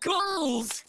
goals!